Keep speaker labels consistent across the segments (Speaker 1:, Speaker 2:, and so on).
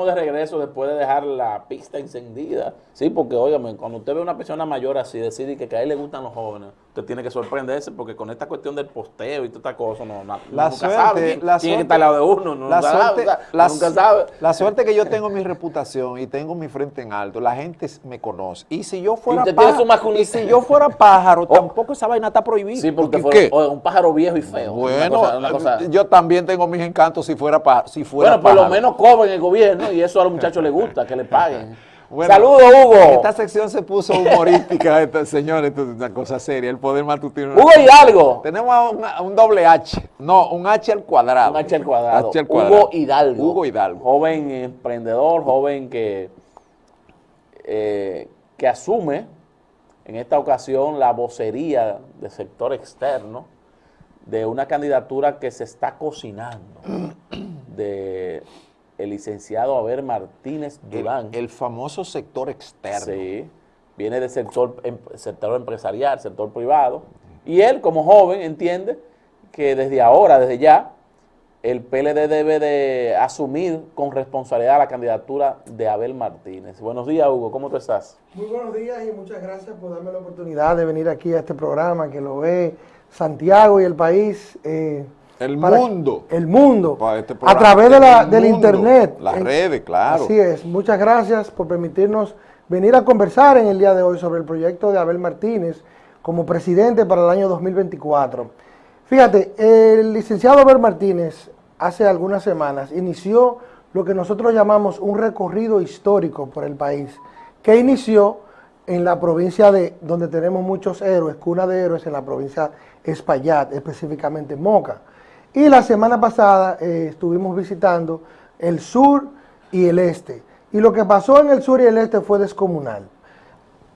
Speaker 1: estamos de regreso después de dejar la pista encendida. Sí, porque, óigame, cuando usted ve a una persona mayor así, decide que, a él le gustan los jóvenes, usted tiene que sorprenderse porque con esta cuestión del posteo y toda esta cosa, no, no
Speaker 2: la nunca suerte, sabe
Speaker 1: la suerte, que está al lado de uno, no la suerte,
Speaker 2: la, nunca sabe. La suerte que yo tengo mi reputación y tengo mi frente en alto, la gente me conoce. Y si yo fuera pájaro, y si yo fuera pájaro, oh. tampoco esa vaina está prohibida.
Speaker 1: Sí, porque fue un pájaro viejo y feo.
Speaker 2: Bueno, yo también tengo mis encantos si fuera pájaro. Si fuera
Speaker 1: bueno, por lo menos cobren el gobierno y eso a los muchachos les gusta, que le paguen. Saludos, Hugo.
Speaker 2: Esta sección se puso humorística, esta, señores, esto es una cosa seria. El poder matutino.
Speaker 1: Hugo Hidalgo.
Speaker 2: Tenemos un, doble H. No, un H al cuadrado.
Speaker 1: Un H al cuadrado. Hugo Hidalgo.
Speaker 2: Hugo Hidalgo.
Speaker 1: Joven emprendedor, joven que, eh, que asume en esta ocasión la vocería del sector externo de una candidatura que se está cocinando de el licenciado Abel Martínez Durán.
Speaker 2: El, famoso sector externo.
Speaker 1: Sí, viene del sector, em, sector empresarial, sector privado, y él como joven entiende que desde ahora, desde ya, el PLD debe de asumir con responsabilidad la candidatura de Abel Martínez. Buenos días, Hugo, ¿cómo tú estás?
Speaker 3: Muy buenos días y muchas gracias por darme la oportunidad de venir aquí a este programa que lo ve Santiago y el país.
Speaker 2: Eh, el mundo.
Speaker 3: El mundo. Este a través de la, del internet.
Speaker 2: Las redes, claro.
Speaker 3: Así es. Muchas gracias por permitirnos venir a conversar en el día de hoy sobre el proyecto de Abel Martínez como presidente para el año 2024. Fíjate, el licenciado Abel Martínez hace algunas semanas inició lo que nosotros llamamos un recorrido histórico por el país, que inició en la provincia de, donde tenemos muchos héroes, cuna de héroes, en la provincia de Espaillat, específicamente Moca. Y la semana pasada eh, estuvimos visitando el sur y el este. Y lo que pasó en el sur y el este fue descomunal.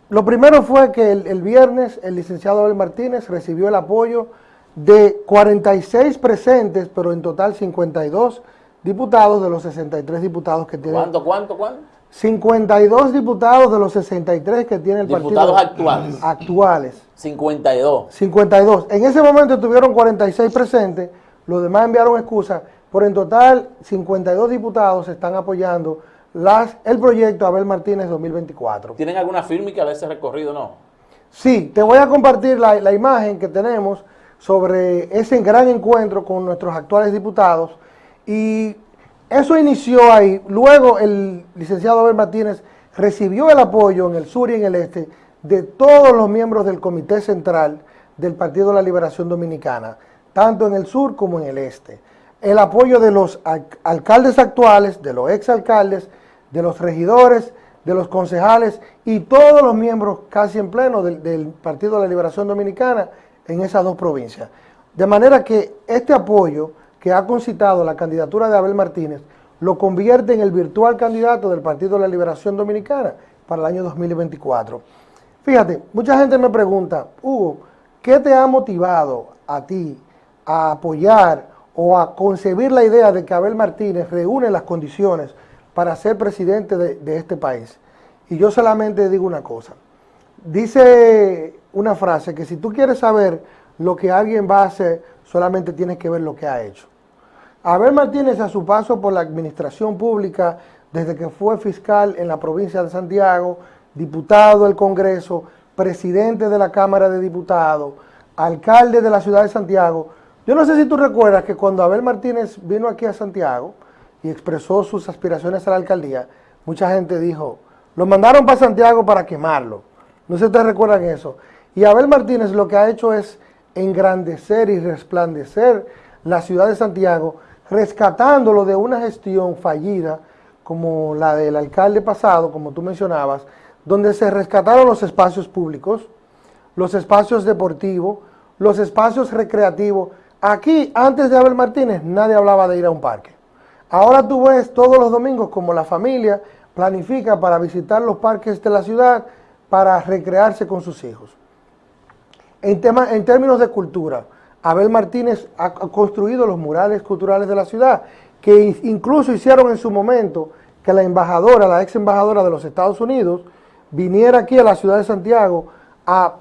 Speaker 3: Lo primero fue que el, viernes el licenciado Abel Martínez recibió el apoyo de 46 presentes, pero en total 52 diputados de los 63 diputados que tiene.
Speaker 1: ¿Cuánto, cuánto, cuánto?
Speaker 3: 52 diputados de los 63 que tiene el
Speaker 1: partido.
Speaker 3: Diputados
Speaker 1: actuales.
Speaker 3: Actuales.
Speaker 1: 52.
Speaker 3: 52. En ese momento tuvieron 46 presentes los demás enviaron excusas, pero en total 52 diputados están apoyando las, el proyecto Abel Martínez 2024.
Speaker 1: ¿Tienen alguna fírmica de ese recorrido no?
Speaker 3: Sí, te voy a compartir la, la imagen que tenemos sobre ese gran encuentro con nuestros actuales diputados y eso inició ahí. Luego el licenciado Abel Martínez recibió el apoyo en el sur y en el este de todos los miembros del Comité Central del Partido de la Liberación Dominicana tanto en el sur como en el este. El apoyo de los alcaldes actuales, de los exalcaldes, de los regidores, de los concejales y todos los miembros casi en pleno del, Partido de la Liberación Dominicana en esas dos provincias. De manera que este apoyo que ha concitado la candidatura de Abel Martínez lo convierte en el virtual candidato del Partido de la Liberación Dominicana para el año 2024. Fíjate, mucha gente me pregunta, Hugo, ¿qué te ha motivado a ti a apoyar o a concebir la idea de que Abel Martínez reúne las condiciones para ser presidente de, este país. Y yo solamente digo una cosa. Dice una frase que si tú quieres saber lo que alguien va a hacer, solamente tienes que ver lo que ha hecho. Abel Martínez a su paso por la administración pública, desde que fue fiscal en la provincia de Santiago, diputado del Congreso, presidente de la Cámara de Diputados, alcalde de la ciudad de Santiago, yo no sé si tú recuerdas que cuando Abel Martínez vino aquí a Santiago y expresó sus aspiraciones a la alcaldía, mucha gente dijo, lo mandaron para Santiago para quemarlo. No sé si ustedes recuerdan eso. Y Abel Martínez lo que ha hecho es engrandecer y resplandecer la ciudad de Santiago, rescatándolo de una gestión fallida como la del alcalde pasado, como tú mencionabas, donde se rescataron los espacios públicos, los espacios deportivos, los espacios recreativos, Aquí, antes de Abel Martínez, nadie hablaba de ir a un parque. Ahora tú ves todos los domingos como la familia planifica para visitar los parques de la ciudad para recrearse con sus hijos. En, en términos de cultura, Abel Martínez ha construido los murales culturales de la ciudad, que incluso hicieron en su momento que la embajadora, la ex embajadora de los Estados Unidos, viniera aquí a la ciudad de Santiago a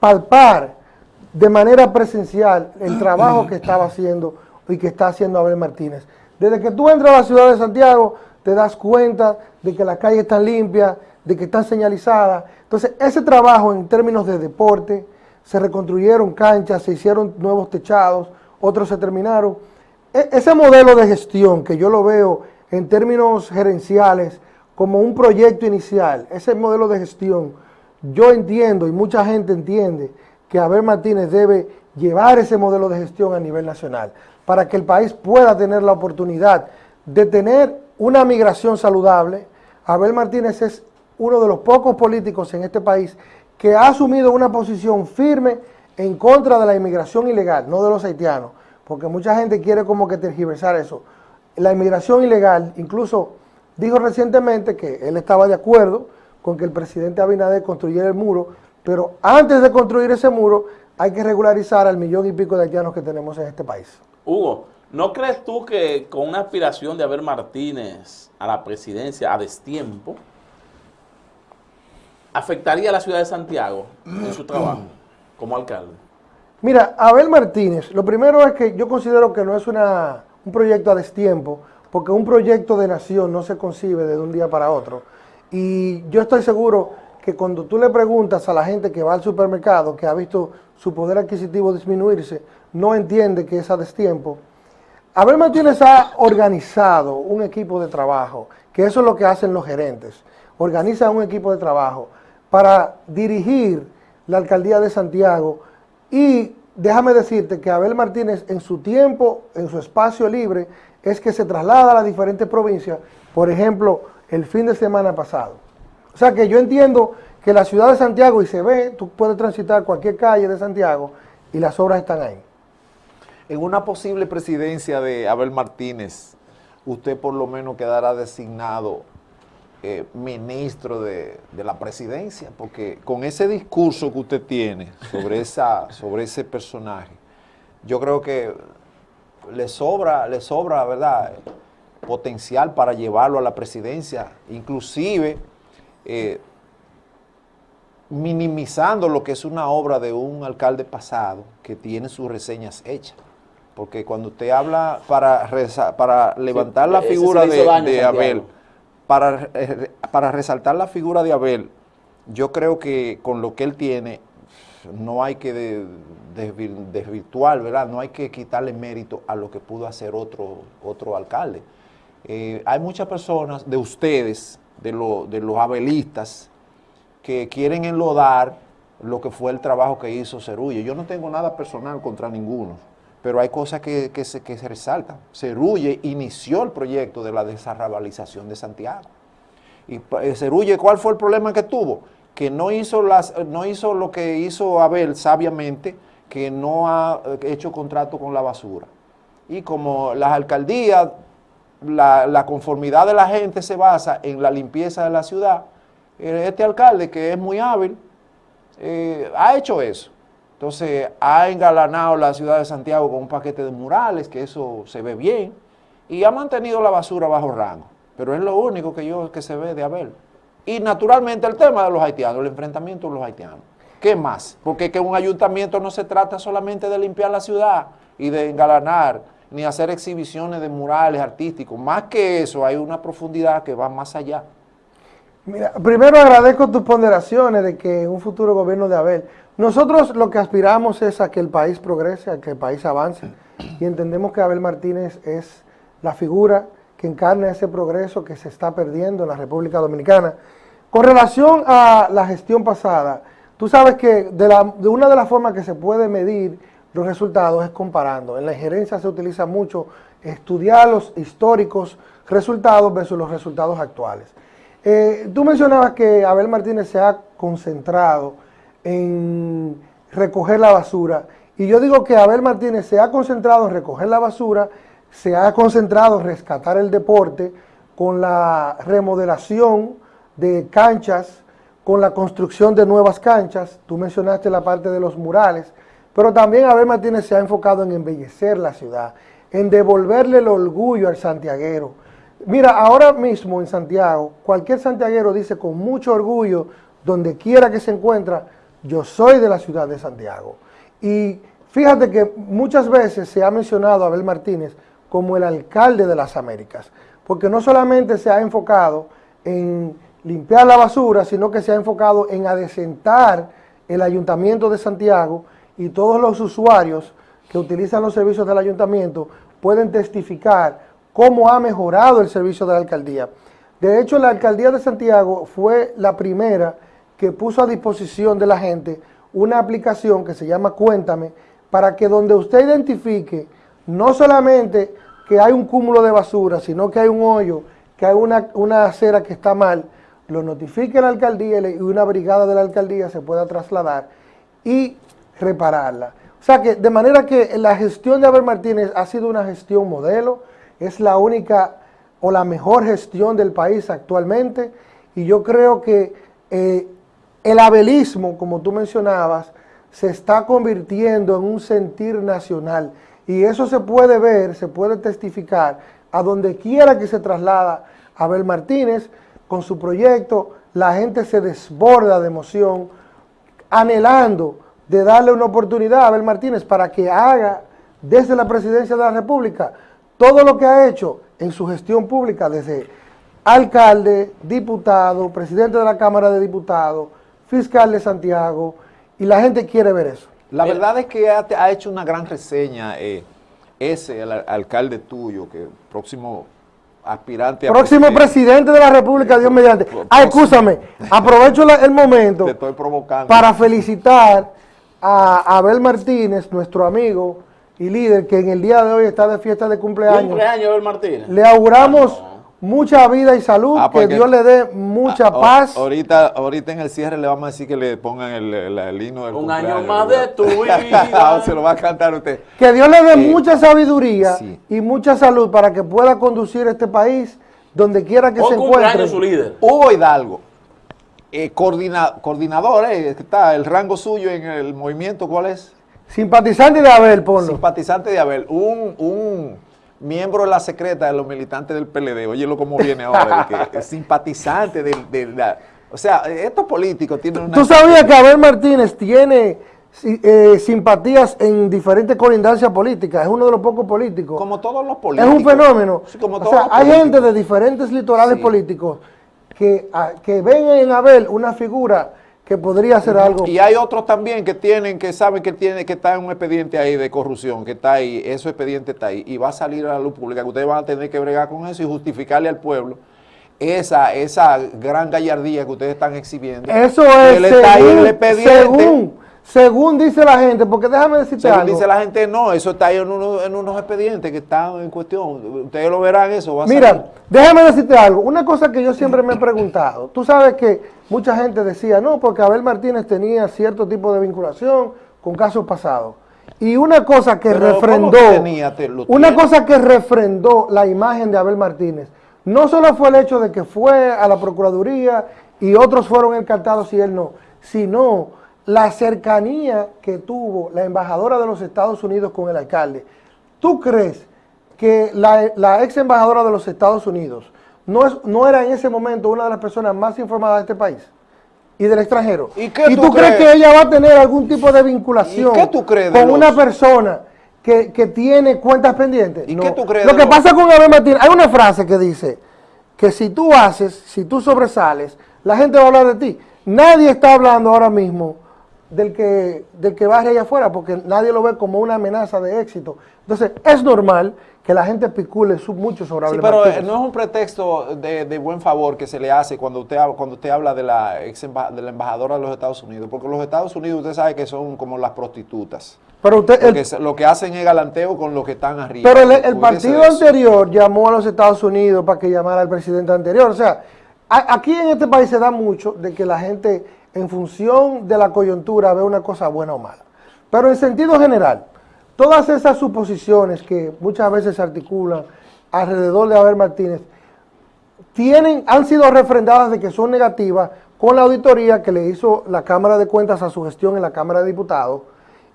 Speaker 3: palpar de manera presencial el trabajo que estaba haciendo y que está haciendo Abel Martínez. Desde que tú entras a la ciudad de Santiago, te das cuenta de que las calles están limpias, de que están señalizadas. Entonces, ese trabajo en términos de deporte, se reconstruyeron canchas, se hicieron nuevos techados, otros se terminaron. E, ese modelo de gestión que yo lo veo en términos gerenciales como un proyecto inicial, ese modelo de gestión, yo entiendo y mucha gente entiende que Abel Martínez debe llevar ese modelo de gestión a nivel nacional para que el país pueda tener la oportunidad de tener una migración saludable. Abel Martínez es uno de los pocos políticos en este país que ha asumido una posición firme en contra de la inmigración ilegal, no de los haitianos, porque mucha gente quiere como que tergiversar eso. La inmigración ilegal, incluso dijo recientemente que él estaba de acuerdo con que el presidente Abinader construyera el muro, pero antes de construir ese muro hay que regularizar al millón y pico de haitianos que tenemos en este país.
Speaker 1: Hugo, ¿no crees tú que con una aspiración de Abel Martínez a la presidencia a destiempo, afectaría a la ciudad de Santiago en su trabajo como alcalde?
Speaker 3: Mira, Abel Martínez, lo primero es que yo considero que no es una, un proyecto a destiempo, porque un proyecto de nación no se concibe de un día para otro. Y yo estoy seguro que cuando tú le preguntas a la gente que va al supermercado, que ha visto su poder adquisitivo disminuirse, no entiende que es a destiempo. Abel Martínez ha organizado un equipo de trabajo, que eso es lo que hacen los gerentes. Organiza un equipo de trabajo para dirigir la alcaldía de Santiago y déjame decirte que Abel Martínez en su tiempo, en su espacio libre, es que se traslada a las diferentes provincias, por ejemplo, el fin de semana pasado. O sea que yo entiendo que la ciudad de Santiago, y se ve, tú puedes transitar cualquier calle de Santiago y las obras están ahí.
Speaker 2: En una posible presidencia de Abel Martínez, usted por lo menos quedará designado eh, ministro de, la presidencia, porque con ese discurso que usted tiene sobre, esa, sobre ese personaje, yo creo que le sobra, le sobra, ¿verdad?, potencial para llevarlo a la presidencia, inclusive eh, minimizando lo que es una obra de un alcalde pasado que tiene sus reseñas hechas. Porque cuando usted habla para, para levantar la figura de Abel, para, eh, para resaltar la figura de Abel, yo creo que con lo que él tiene, no hay que desvirtuar, ¿verdad? No hay que quitarle mérito a lo que pudo hacer otro, otro alcalde. Eh, hay muchas personas de ustedes, de, de los abelistas, que quieren enlodar lo que fue el trabajo que hizo Cerulle. Yo no tengo nada personal contra ninguno, pero hay cosas que, se, que se resaltan. Cerulle inició el proyecto de la desarrabalización de Santiago. Y eh, Cerulle, ¿cuál fue el problema que tuvo? Que no hizo, las, no hizo lo que hizo Abel sabiamente, que no ha eh, hecho contrato con la basura. Y como las alcaldías, la, conformidad de la gente se basa en la limpieza de la ciudad, eh, este alcalde, que es muy hábil, ha hecho eso. Entonces ha engalanado la ciudad de Santiago con un paquete de murales, que eso se ve bien, y ha mantenido la basura bajo rango. Pero es lo único que yo que se ve de Abel. Y naturalmente el tema de los haitianos, el enfrentamiento de los haitianos. ¿Qué más? Porque que un ayuntamiento no se trata solamente de limpiar la ciudad y de engalanar, ni hacer exhibiciones de murales artísticos. Más que eso, hay una profundidad que va más allá.
Speaker 3: Mira, primero agradezco tus ponderaciones de que un futuro gobierno de Abel nosotros lo que aspiramos es a que el país progrese, a que el país avance y entendemos que Abel Martínez es la figura que encarna ese progreso que se está perdiendo en la República Dominicana. Con relación a la gestión pasada, tú sabes que de, de una de las formas que se puede medir los resultados es comparando. En la injerencia se utiliza mucho estudiar los históricos resultados versus los resultados actuales. Eh, tú mencionabas que Abel Martínez se ha concentrado en recoger la basura. Y yo digo que Abel Martínez se ha concentrado en recoger la basura, se ha concentrado en rescatar el deporte con la remodelación de canchas, con la construcción de nuevas canchas. Tú mencionaste la parte de los murales, pero también Abel Martínez se ha enfocado en embellecer la ciudad, en devolverle el orgullo al santiaguero. Mira, ahora mismo en Santiago, cualquier santiaguero dice con mucho orgullo, donde quiera que se encuentra, yo soy de la ciudad de Santiago. Y fíjate que muchas veces se ha mencionado a Abel Martínez como el alcalde de las Américas, porque no solamente se ha enfocado en limpiar la basura, sino que se ha enfocado en adecentar el Ayuntamiento de Santiago y todos los usuarios que utilizan los servicios del Ayuntamiento pueden testificar cómo ha mejorado el servicio de la alcaldía. De hecho, la alcaldía de Santiago fue la primera que puso a disposición de la gente una aplicación que se llama Cuéntame, para que donde usted identifique no solamente que hay un cúmulo de basura, sino que hay un hoyo, que hay una, una acera que está mal, lo notifique la alcaldía y una brigada de la alcaldía se pueda trasladar y repararla. O sea que de manera que la gestión de Abel Martínez ha sido una gestión modelo, es la única o la mejor gestión del país actualmente y yo creo que eh, el abelismo, como tú mencionabas, se está convirtiendo en un sentir nacional y eso se puede ver, se puede testificar a donde quiera que se traslada Abel Martínez con su proyecto, la gente se desborda de emoción, anhelando de darle una oportunidad a Abel Martínez para que haga desde la presidencia de la República todo lo que ha hecho en su gestión pública desde alcalde, diputado, presidente de la Cámara de Diputados, fiscal de Santiago, y la gente quiere ver eso.
Speaker 2: La verdad es que ha, hecho una gran reseña eh, ese, el alcalde tuyo, que próximo aspirante
Speaker 3: a Próximo presidente, de la República, Dios mediante. Ah, escúchame, aprovecho el momento para felicitar a Abel Martínez, nuestro amigo y líder, que en el día de hoy está de fiesta de cumpleaños.
Speaker 1: cumpleaños, Abel Martínez?
Speaker 3: Le auguramos mucha vida y salud, ah, que Dios le dé mucha ah, paz.
Speaker 2: Ahorita, ahorita en el cierre le vamos a decir que le pongan el, el, himno del
Speaker 1: Un año más de tu vida.
Speaker 2: Se lo va a cantar usted.
Speaker 3: Que Dios le dé mucha sabiduría y mucha salud para que pueda conducir este país donde quiera que se encuentre.
Speaker 1: su líder.
Speaker 2: Hugo Hidalgo, eh, coordinador, eh, está el rango suyo en el movimiento, ¿cuál es?
Speaker 3: Simpatizante de Abel, ponlo.
Speaker 2: Simpatizante de Abel. Un, un miembro de la secreta de los militantes del PLD. Óyelo cómo viene ahora. que es simpatizante de, la... O sea, estos políticos tienen una...
Speaker 3: ¿Tú sabías que Abel Martínez tiene eh, simpatías en diferentes colindancias políticas? Es uno de los pocos políticos.
Speaker 2: Como todos los políticos.
Speaker 3: Es un fenómeno. o sea, hay gente de diferentes litorales políticos que, que ven en Abel una figura que podría hacer algo.
Speaker 2: Y hay otros también que tienen, que saben que tiene, que está en un expediente ahí de corrupción, que está ahí, ese expediente está ahí, y va a salir a la luz pública, que ustedes van a tener que bregar con eso y justificarle al pueblo esa, esa gran gallardía que ustedes están exhibiendo.
Speaker 3: Eso es, según, según, según, dice la gente, porque déjame decirte según
Speaker 2: dice la gente, no, eso está ahí en, en unos expedientes que están en cuestión. Ustedes lo verán eso.
Speaker 3: Va a Mira, déjame decirte algo. Una cosa que yo siempre me he preguntado. Tú sabes que mucha gente decía, no, porque Abel Martínez tenía cierto tipo de vinculación con casos pasados. Y una cosa que refrendó, una cosa que refrendó la imagen de Abel Martínez, no solo fue el hecho de que fue a la Procuraduría y otros fueron encantados y él no, sino la cercanía que tuvo la embajadora de los Estados Unidos con el alcalde. ¿Tú crees que la, la ex embajadora de los Estados Unidos no, es, no era en ese momento una de las personas más informadas de este país y del extranjero. ¿Y, tú, crees? que ella va a tener algún tipo de vinculación con una persona que, tiene cuentas pendientes?
Speaker 2: ¿Y qué tú crees?
Speaker 3: Lo que pasa con Abel Martínez, hay una frase que dice que si tú haces, si tú sobresales, la gente va a hablar de ti. Nadie está hablando ahora mismo del que, del que barre allá afuera, porque nadie lo ve como una amenaza de éxito. Entonces, es normal que la gente picule mucho sobre
Speaker 2: Sí, pero no es un pretexto de, buen favor que se le hace cuando usted, cuando usted habla de la, ex de la embajadora de los Estados Unidos, porque los Estados Unidos usted sabe que son como las prostitutas.
Speaker 3: Pero usted,
Speaker 2: lo que hacen es galanteo con los que están arriba.
Speaker 3: Pero el, partido anterior llamó a los Estados Unidos para que llamara al presidente anterior. O sea, aquí en este país se da mucho de que la gente en función de la coyuntura ve una cosa buena o mala. Pero en sentido general, Todas esas suposiciones que muchas veces se articulan alrededor de Abel Martínez tienen, han sido refrendadas de que son negativas con la auditoría que le hizo la Cámara de Cuentas a su gestión en la Cámara de Diputados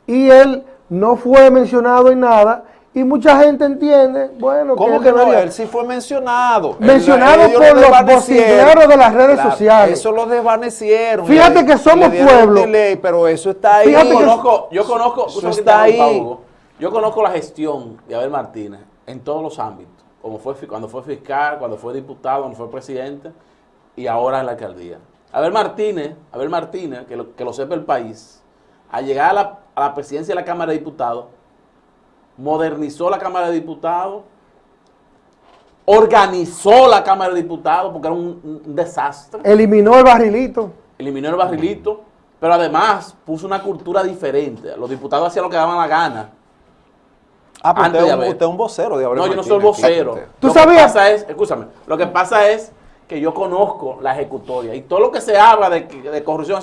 Speaker 3: y él no fue mencionado en nada y mucha gente entiende, bueno,
Speaker 2: ¿Cómo que, no? Él sí fue mencionado.
Speaker 3: Mencionado por los bocineros de las redes sociales.
Speaker 2: Eso lo desvanecieron.
Speaker 3: Fíjate que somos pueblo.
Speaker 2: pero eso está ahí.
Speaker 1: yo conozco, yo conozco, eso está ahí. Yo conozco la gestión de Abel Martínez en todos los ámbitos. como fue, cuando fue fiscal, cuando fue diputado, cuando fue presidente y ahora en la alcaldía. Abel Martínez, Abel Martínez, que lo, que lo sepa el país, al llegar a la, a la presidencia de la Cámara de Diputados, modernizó la Cámara de Diputados, organizó la Cámara de Diputados porque era un, un, desastre.
Speaker 3: Eliminó el barrilito.
Speaker 1: Eliminó el barrilito, pero además puso una cultura diferente. Los diputados hacían lo que daban la gana.
Speaker 2: Ah, pero usted, un, usted es un vocero de
Speaker 1: Abel No, yo no soy vocero.
Speaker 3: ¿Tú lo sabías?
Speaker 1: Que pasa es, escúchame, lo que pasa es que yo conozco la ejecutoria y todo lo que se habla de, de corrupción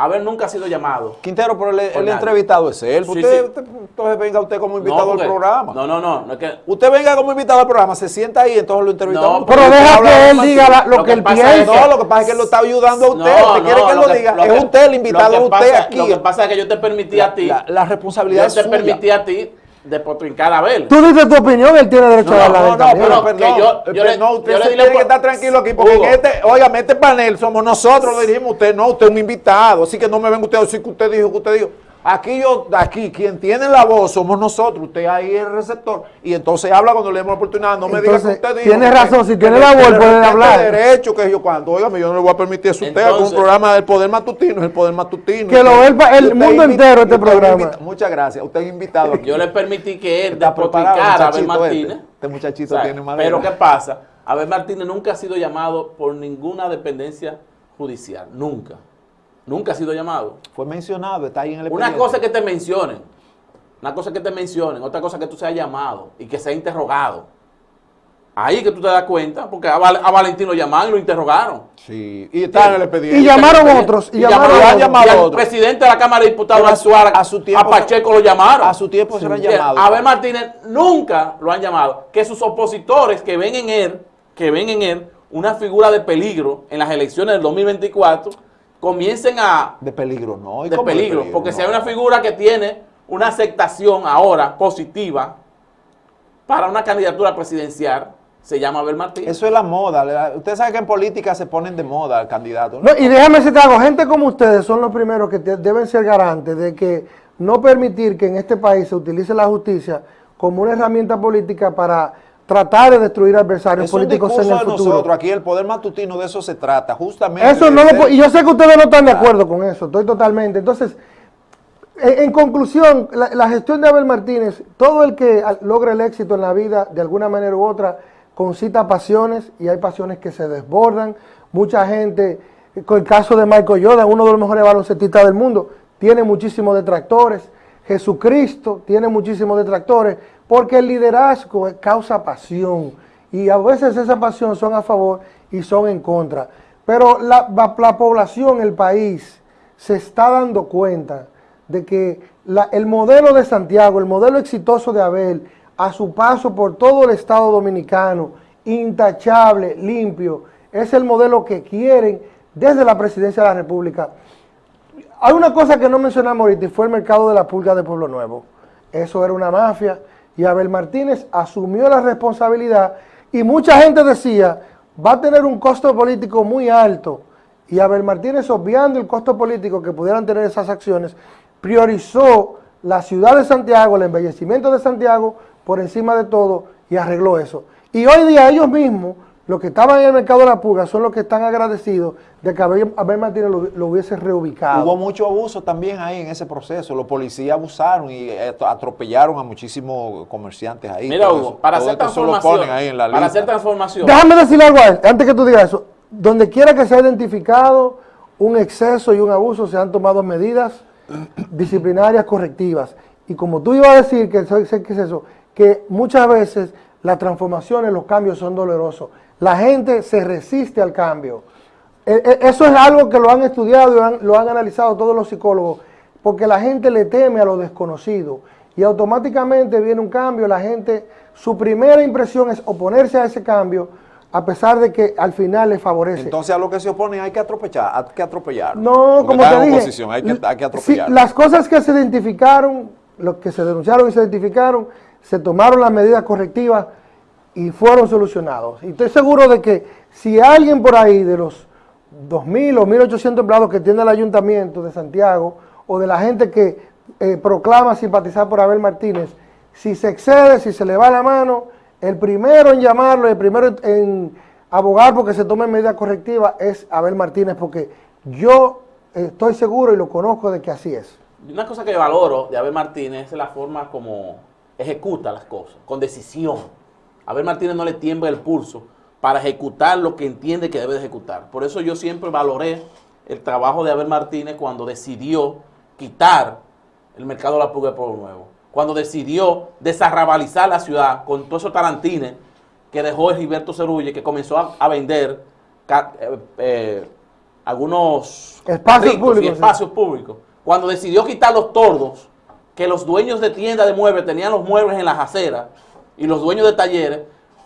Speaker 1: Abel nunca ha sido llamado.
Speaker 2: Quintero, pero el, el entrevistado es él. usted, sí. usted, entonces venga usted como invitado no, porque, al programa.
Speaker 1: No, no, no. no es que,
Speaker 2: usted venga como invitado al programa, se sienta ahí, entonces lo entrevistamos.
Speaker 3: No, pero deja que él diga la, lo, lo, que, él piensa.
Speaker 2: No, lo que pasa es que él lo está ayudando a usted.
Speaker 1: No,
Speaker 2: usted quiere que él lo, diga.
Speaker 1: Lo
Speaker 2: es usted el invitado, usted
Speaker 1: pasa,
Speaker 2: aquí.
Speaker 1: Lo que pasa es que yo te permití a ti.
Speaker 2: La, la responsabilidad
Speaker 1: yo te permití a ti de potrincar a Abel.
Speaker 3: Tú dices tu opinión, él tiene derecho
Speaker 2: no,
Speaker 3: a darla.
Speaker 2: No, no, pero, pero que yo, yo le, no, usted yo le tiene que estar tranquilo aquí, porque en este, oiga, este panel somos nosotros, lo dirigimos usted, no, usted es un invitado, así que no me venga usted a decir que usted dijo, que usted dijo. Aquí yo, aquí, quien tiene la voz somos nosotros, usted ahí es el receptor, y entonces habla cuando le demos la oportunidad, no me
Speaker 3: entonces,
Speaker 2: diga que usted dijo.
Speaker 3: Tiene razón, si tiene la voz puede hablar.
Speaker 2: derecho, que yo cuando, oiga, yo no le voy a permitir eso a usted, con un programa del Poder Matutino, es el Poder Matutino.
Speaker 3: Que lo ve el, el mundo entero este programa.
Speaker 2: Invita, muchas gracias, usted es invitado aquí.
Speaker 1: Yo le permití que él despotricara a Abel Martínez.
Speaker 2: Este, este muchachito o sea, tiene madera.
Speaker 1: Pero ¿qué pasa? Abel Martínez nunca ha sido llamado por ninguna dependencia judicial, nunca. Nunca ha sido llamado.
Speaker 2: Fue mencionado, está ahí en el
Speaker 1: Una cosa es que te mencionen, una cosa es que te mencionen, otra cosa es que tú seas llamado y que sea interrogado. Ahí que tú te das cuenta, porque a, Val a Valentín lo llamaron y lo interrogaron.
Speaker 2: Sí, y está en el expediente.
Speaker 3: Y llamaron otros.
Speaker 1: Y, y llamaron, llamaron, llamaron y al otros. presidente de la Cámara de Diputados actual,
Speaker 2: a, su tiempo,
Speaker 1: a Pacheco lo llamaron.
Speaker 2: A su tiempo sí. se lo han llamado.
Speaker 1: A Abel Martínez nunca lo han llamado. Que sus opositores que ven en él, que ven en él una figura de peligro en las elecciones del 2024 comiencen a...
Speaker 2: De peligro, no.
Speaker 1: De peligro, de peligro, porque no. si hay una figura que tiene una aceptación ahora positiva para una candidatura presidencial, se llama Abel Martínez.
Speaker 2: Eso es la moda. Usted sabe que en política se ponen de moda al candidato.
Speaker 3: ¿no? No, y déjame decirte algo, gente como ustedes son los primeros que te, deben ser garantes de que no permitir que en este país se utilice la justicia como una herramienta política para tratar de destruir adversarios
Speaker 2: es
Speaker 3: políticos en el futuro.
Speaker 2: Nosotros, aquí el poder matutino de eso se trata, justamente.
Speaker 3: Eso no lo, y yo sé que ustedes no están de acuerdo con eso, estoy totalmente. Entonces, en, en conclusión, la, la, gestión de Abel Martínez, todo el que logre el éxito en la vida, de alguna manera u otra, concita pasiones y hay pasiones que se desbordan. Mucha gente, con el caso de Michael Jordan, uno de los mejores baloncestistas del mundo, tiene muchísimos detractores. Jesucristo tiene muchísimos detractores porque el liderazgo causa pasión y a veces esa pasión son a favor y son en contra. Pero la, la población, el país, se está dando cuenta de que el modelo de Santiago, el modelo exitoso de Abel, a su paso por todo el Estado Dominicano, intachable, limpio, es el modelo que quieren desde la presidencia de la República. Hay una cosa que no mencionamos ahorita y fue el mercado de la pulga de Pueblo Nuevo. Eso era una mafia y Abel Martínez asumió la responsabilidad y mucha gente decía, va a tener un costo político muy alto. Y Abel Martínez, obviando el costo político que pudieran tener esas acciones, priorizó la ciudad de Santiago, el embellecimiento de Santiago, por encima de todo, y arregló eso. Y hoy día ellos mismos, los que estaban en el mercado de la pulga, son los que están agradecidos de que Abel, Abel Martínez lo, lo, hubiese reubicado.
Speaker 2: Hubo mucho abuso también ahí en ese proceso. Los policías abusaron y atropellaron a muchísimos comerciantes ahí.
Speaker 1: Mira, Hugo, para hacer transformación, para hacer transformación.
Speaker 3: Déjame decirle algo a él, antes que tú digas eso. Donde quiera que se haya identificado un exceso y un abuso, se han tomado medidas disciplinarias correctivas. Y como tú ibas a decir, que ¿qué es eso? Que muchas veces las transformaciones, los cambios son dolorosos. La gente se resiste al cambio. Eso es algo que lo han estudiado y lo han, lo han, analizado todos los psicólogos, porque la gente le teme a lo desconocido y automáticamente viene un cambio, la gente, su primera impresión es oponerse a ese cambio, a pesar de que al final le favorece.
Speaker 2: Entonces a lo que se opone hay que atropellar, hay que atropellar.
Speaker 3: No, como te dije,
Speaker 2: oposición, hay que, hay que atropellar.
Speaker 3: Si, las cosas que se identificaron, lo que se denunciaron y se identificaron, se tomaron las medidas correctivas y fueron solucionados. Y estoy seguro de que si alguien por ahí de los 2.000 o 1.800 empleados que tiene el Ayuntamiento de Santiago o de la gente que eh, proclama simpatizar por Abel Martínez, si se excede, si se le va la mano, el primero en llamarlo, el primero en abogar porque se tomen medidas correctivas es Abel Martínez, porque yo estoy seguro y lo conozco de que así es.
Speaker 1: Una cosa que valoro de Abel Martínez es la forma como ejecuta las cosas, con decisión. Abel Martínez no le tiembla el pulso para ejecutar lo que entiende que debe de ejecutar. Por eso yo siempre valoré el trabajo de Abel Martínez cuando decidió quitar el mercado de la pulga de Pueblo Nuevo. Cuando decidió desarrabalizar la ciudad con todos esos tarantines que dejó Gilberto Cerulle, que comenzó a, vender eh, eh, algunos
Speaker 3: espacios públicos,
Speaker 1: espacios públicos. Cuando decidió quitar los tordos, que los dueños de tiendas de muebles tenían los muebles en las aceras y los dueños de talleres,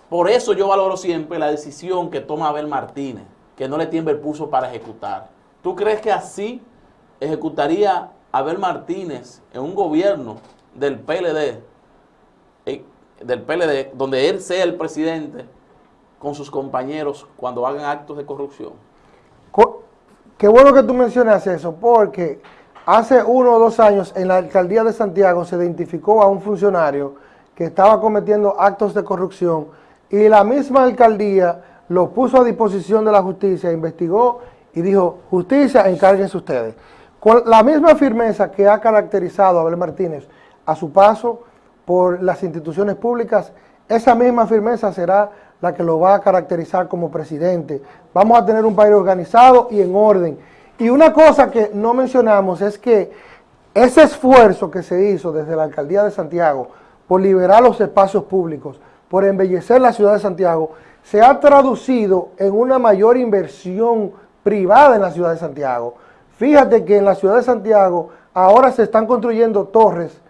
Speaker 1: por eso yo valoro siempre la decisión que toma Abel Martínez, que no le tiembla el pulso para ejecutar. ¿Tú crees que así ejecutaría Abel Martínez en un gobierno del PLD, eh, del PLD, donde él sea el presidente con sus compañeros cuando hagan actos de corrupción?
Speaker 3: Qué bueno que tú mencionas eso, porque hace uno o dos años en la alcaldía de Santiago se identificó a un funcionario que estaba cometiendo actos de corrupción y la misma alcaldía lo puso a disposición de la justicia, investigó y dijo, justicia, encárguense ustedes. Con la misma firmeza que ha caracterizado a Abel Martínez a su paso por las instituciones públicas, esa misma firmeza será la que lo va a caracterizar como presidente. Vamos a tener un país organizado y en orden. Y una cosa que no mencionamos es que ese esfuerzo que se hizo desde la Alcaldía de Santiago por liberar los espacios públicos, por embellecer la ciudad de Santiago, se ha traducido en una mayor inversión privada en la ciudad de Santiago. Fíjate que en la ciudad de Santiago ahora se están construyendo torres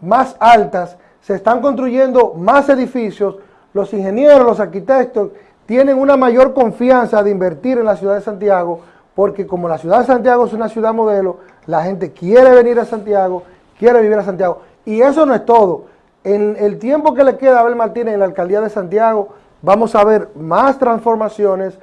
Speaker 3: más altas, se están construyendo más edificios, los ingenieros, los arquitectos tienen una mayor confianza de invertir en la ciudad de Santiago, porque como la ciudad de Santiago es una ciudad modelo, la gente quiere venir a Santiago, quiere vivir a Santiago. Y eso no es todo. En el tiempo que le queda a Abel Martínez en la alcaldía de Santiago, vamos a ver más transformaciones.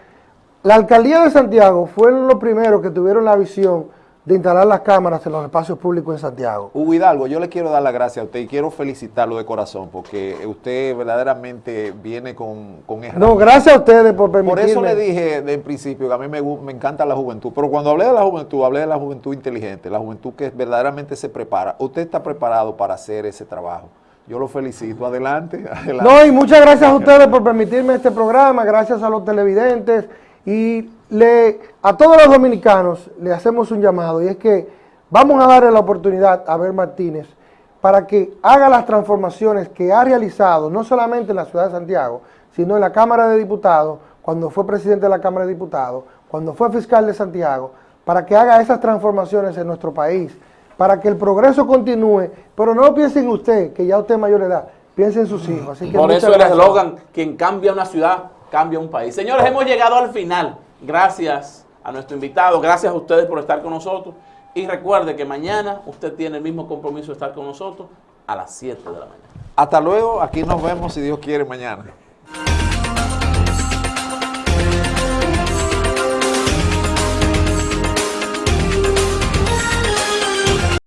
Speaker 3: La alcaldía de Santiago fue lo primero que tuvieron la visión de instalar las cámaras en los espacios públicos en Santiago.
Speaker 2: Hugo Hidalgo, yo le quiero dar las gracias a usted y quiero felicitarlo de corazón porque usted verdaderamente viene con, con
Speaker 3: No, gracias a ustedes por permitirme.
Speaker 2: Por eso le dije de principio que a mí me, me encanta la juventud, pero cuando hablé de la juventud, hablé de la juventud inteligente, la juventud que verdaderamente se prepara. Usted está preparado para hacer ese trabajo. Yo lo felicito. Adelante.
Speaker 3: No, y muchas gracias a ustedes por permitirme este programa, gracias a los televidentes y a todos los dominicanos le hacemos un llamado y es que vamos a darle la oportunidad a Abel Martínez para que haga las transformaciones que ha realizado, no solamente en la ciudad de Santiago, sino en la Cámara de Diputados, cuando fue presidente de la Cámara de Diputados, cuando fue fiscal de Santiago, para que haga esas transformaciones en nuestro país, para que el progreso continúe, pero no piense en usted, que ya usted es mayor de edad, piense en sus hijos.
Speaker 1: Así que Por eso el eslogan, quien cambia una ciudad, cambia un país. Señores, hemos llegado al final. Gracias a nuestro invitado, gracias a ustedes por estar con nosotros. Y recuerde que mañana usted tiene el mismo compromiso de estar con nosotros a las 7 de la mañana.
Speaker 2: Hasta luego, aquí nos vemos si Dios quiere mañana.